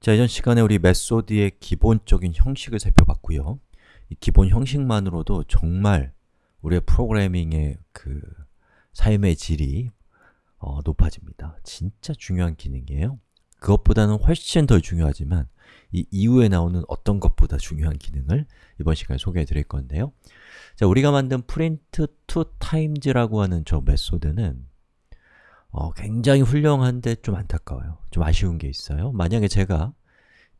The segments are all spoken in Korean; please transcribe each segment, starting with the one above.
자, 이전 시간에 우리 method의 기본적인 형식을 살펴봤고요. 이 기본 형식만으로도 정말 우리의 프로그래밍의 그 삶의 질이 어, 높아집니다. 진짜 중요한 기능이에요. 그것보다는 훨씬 더 중요하지만 이 이후에 나오는 어떤 것보다 중요한 기능을 이번 시간에 소개해 드릴 건데요. 자, 우리가 만든 print two times라고 하는 저 method는 어, 굉장히 훌륭한데 좀 안타까워요. 좀 아쉬운 게 있어요. 만약에 제가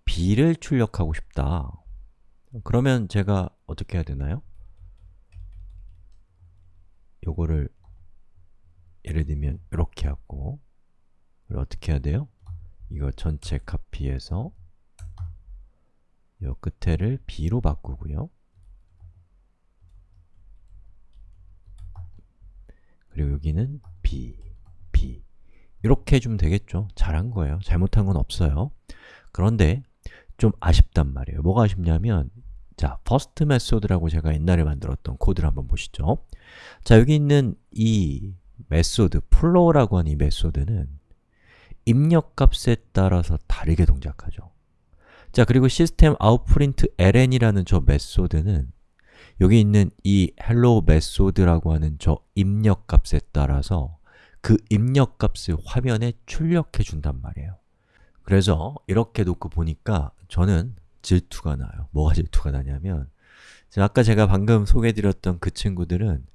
b를 출력하고 싶다. 그러면 제가 어떻게 해야 되나요? 요거를 예를 들면 이렇게 하고 어떻게 해야 돼요? 이거 전체 카피해서 요 끝에를 b로 바꾸고요. 그리고 여기는 b, 이렇게 해주면 되겠죠? 잘한 거예요. 잘못한 건 없어요. 그런데 좀 아쉽단 말이에요. 뭐가 아쉽냐면 자, first method라고 제가 옛날에 만들었던 코드를 한번 보시죠. 자, 여기 있는 이 method, floor라고 하는 이 method는 입력값에 따라서 다르게 동작하죠. 자, 그리고 System out println이라는 저 method는 여기 있는 이 hello 메소드라고 하는 저 입력값에 따라서 그 입력값을 화면에 출력해 준단 말이에요. 그래서 이렇게 놓고 보니까 저는 질투가 나요. 뭐가 질투가 나냐면 아까 제가 방금 소개해드렸던 그 친구들은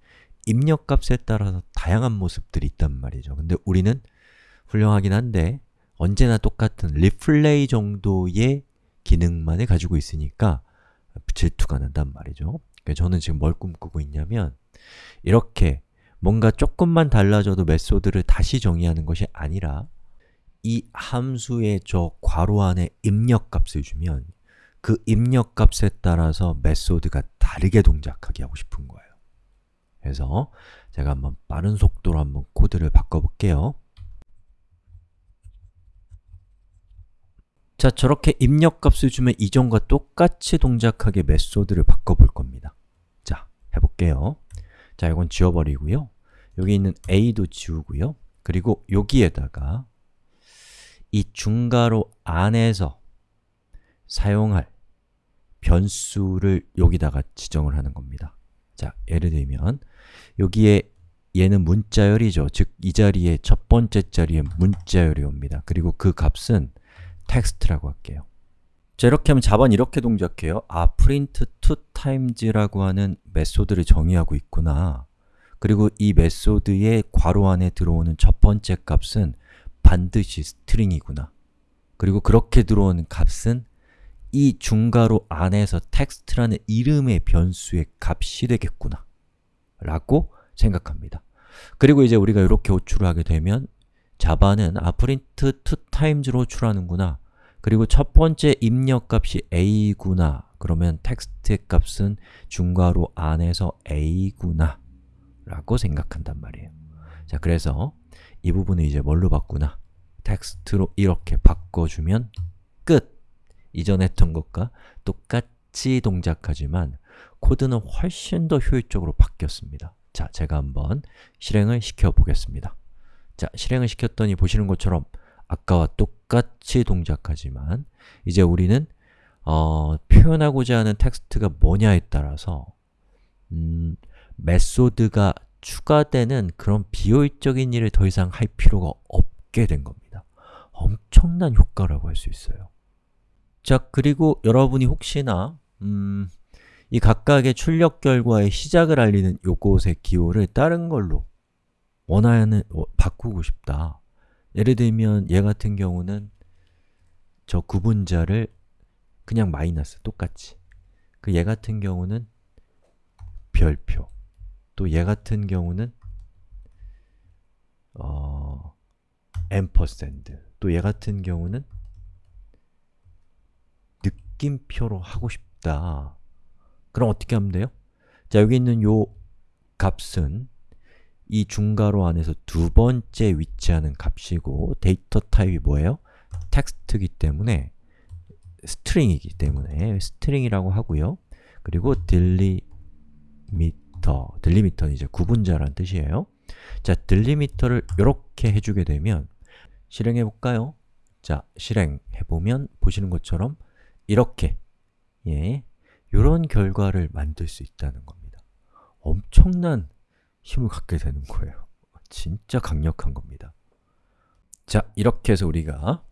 입력값에 따라서 다양한 모습들이 있단 말이죠. 근데 우리는 훌륭하긴 한데 언제나 똑같은 리플레이 정도의 기능만을 가지고 있으니까 질투가 난단 말이죠. 저는 지금 뭘 꿈꾸고 있냐면 이렇게 뭔가 조금만 달라져도 메소드를 다시 정의하는 것이 아니라 이 함수의 저 괄호 안에 입력값을 주면 그 입력값에 따라서 메소드가 다르게 동작하게 하고 싶은 거예요. 그래서 제가 한번 빠른 속도로 한번 코드를 바꿔볼게요. 자, 저렇게 입력값을 주면 이전과 똑같이 동작하게 메소드를 바꿔볼 겁니다. 자, 해볼게요. 자, 이건 지워버리고요. 여기 있는 a도 지우고요. 그리고 여기에다가 이 중괄호 안에서 사용할 변수를 여기다가 지정을 하는 겁니다. 자, 예를 들면 여기에 얘는 문자열이죠. 즉, 이 자리에 첫 번째 자리에 문자열이 옵니다. 그리고 그 값은 텍스트라고 할게요. 자, 이렇게 하면 Java는 이렇게 동작해요. 아, print two times라고 하는 method를 정의하고 있구나. 그리고 이 method의 괄호 안에 들어오는 첫 번째 값은 반드시 string이구나. 그리고 그렇게 들어오는 값은 이 중괄호 안에서 텍스트라는 이름의 변수의 값이 되겠구나 라고 생각합니다. 그리고 이제 우리가 이렇게 호출을 하게 되면 Java는 아, print two times로 호출하는구나 그리고 첫 번째 입력값이 a구나 그러면 텍스트의 값은 중괄호 안에서 a구나 라고 생각한단 말이에요. 자, 그래서 이 부분을 이제 뭘로 바꾸나? 텍스트로 이렇게 바꿔주면 끝! 이전 했던 것과 똑같이 동작하지만 코드는 훨씬 더 효율적으로 바뀌었습니다. 자, 제가 한번 실행을 시켜 보겠습니다. 자, 실행을 시켰더니 보시는 것처럼 아까와 똑같이 동작하지만 이제 우리는 어, 표현하고자 하는 텍스트가 뭐냐에 따라서 음, 메소드가 추가되는 그런 비효율적인 일을 더 이상 할 필요가 없게 된 겁니다. 엄청난 효과라고 할 수 있어요. 자, 그리고 여러분이 혹시나 음, 이 각각의 출력 결과의 시작을 알리는 요것의 기호를 다른 걸로 원하는 어, 바꾸고 싶다. 예를 들면 얘 같은 경우는 저 구분자를 그냥 마이너스 똑같이. 그 얘 같은 경우는 별표. 또 얘 같은 경우는 어, ampersand 또 얘 같은 경우는 느낌표로 하고 싶다. 그럼 어떻게 하면 돼요? 자, 여기 있는 요 값은 이 중괄호 안에서 두 번째 위치하는 값이고 데이터 타입이 뭐예요? 텍스트이기 때문에 string이기 때문에 string이라고 하고요. 그리고 delimiter, delimiter는 이제 구분자란 뜻이에요. 자, delimiter를 이렇게 해주게 되면 실행해 볼까요? 자, 실행해 보면 보시는 것처럼 이렇게 예, 이런 결과를 만들 수 있다는 겁니다. 엄청난 힘을 갖게 되는 거예요. 진짜 강력한 겁니다. 자, 이렇게 해서 우리가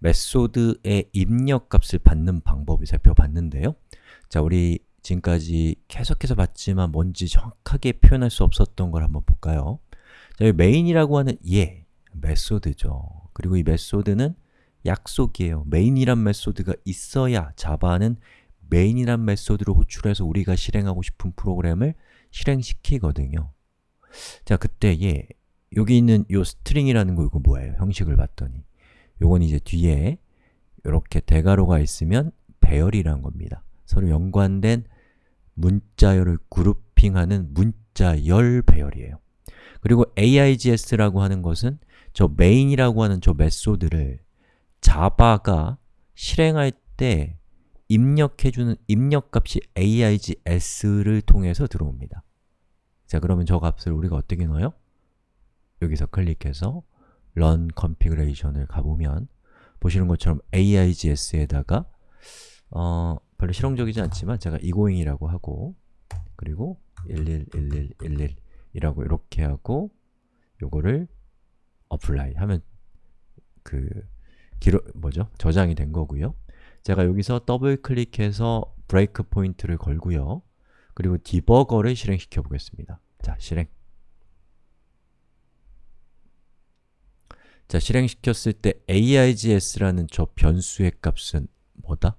메소드의 입력값을 받는 방법을 살펴봤는데요. 자, 우리 지금까지 계속해서 봤지만 뭔지 정확하게 표현할 수 없었던 걸 한번 볼까요? 자, 이 main이라고 하는 예, method죠. 그리고 이 method는 약속이에요. main이란 method가 있어야 Java는 main이란 method를 호출해서 우리가 실행하고 싶은 프로그램을 실행시키거든요. 자, 그때 예, 여기 있는 요 string이라는 거 이거 뭐예요? 형식을 봤더니 요건 이제 뒤에 이렇게 대괄호가 있으면 배열이란 겁니다. 서로 연관된 문자열을 그룹핑하는 문자열 배열이에요. 그리고 AIGS라고 하는 것은 저 main이라고 하는 저 메소드를 자바가 실행할 때 입력해주는 입력값이 AIGS를 통해서 들어옵니다. 자, 그러면 저 값을 우리가 어떻게 넣어요? 여기서 클릭해서 run configuration을 가보면 보시는 것처럼 AIGS에다가 어, 별로 실용적이지 않지만 제가 egoing이라고 하고 그리고 111111 이라고 이렇게 하고 요거를 apply 하면 그 기록 뭐죠? 저장이 된 거고요. 제가 여기서 더블 클릭해서 breakpoint를 걸고요. 그리고 debugger를 실행시켜 보겠습니다. 자, 실행. 자, 실행시켰을 때 args라는 저 변수의 값은 뭐다?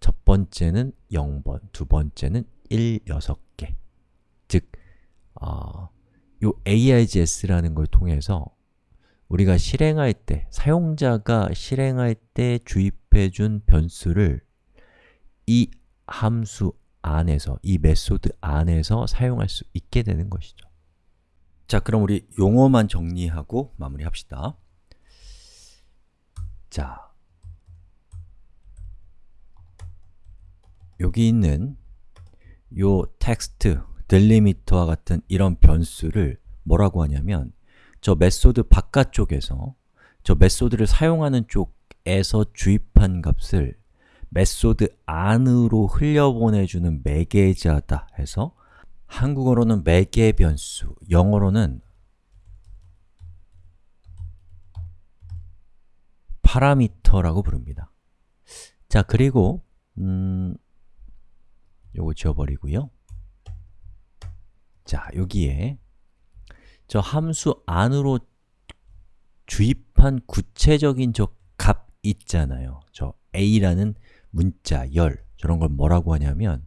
첫 번째는 0번, 두 번째는 1, 6개 즉, 어, 요 args라는 걸 통해서 우리가 실행할 때, 사용자가 실행할 때 주입해준 변수를 이 함수 안에서, 이 method 안에서 사용할 수 있게 되는 것이죠. 자, 그럼 우리 용어만 정리하고 마무리합시다. 자, 여기 있는 요 텍스트, delimiter와 같은 이런 변수를 뭐라고 하냐면 저 method 바깥쪽에서 저 method를 사용하는 쪽에서 주입한 값을 method 안으로 흘려보내주는 매개자다 해서 한국어로는 매개 변수, 영어로는 파라미터라고 부릅니다. 자, 그리고 음, 요거 지워버리고요. 자, 여기에 저 함수 안으로 주입한 구체적인 저 값 있잖아요. 저 a라는 문자, 열 저런 걸 뭐라고 하냐면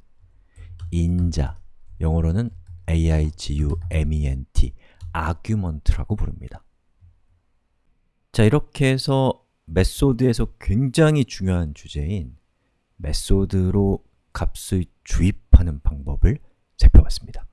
인자, 영어로는 argument, argument라고 부릅니다. 자, 이렇게 해서 메소드에서 굉장히 중요한 주제인 메소드로 값을 주입하는 방법을 살펴봤습니다.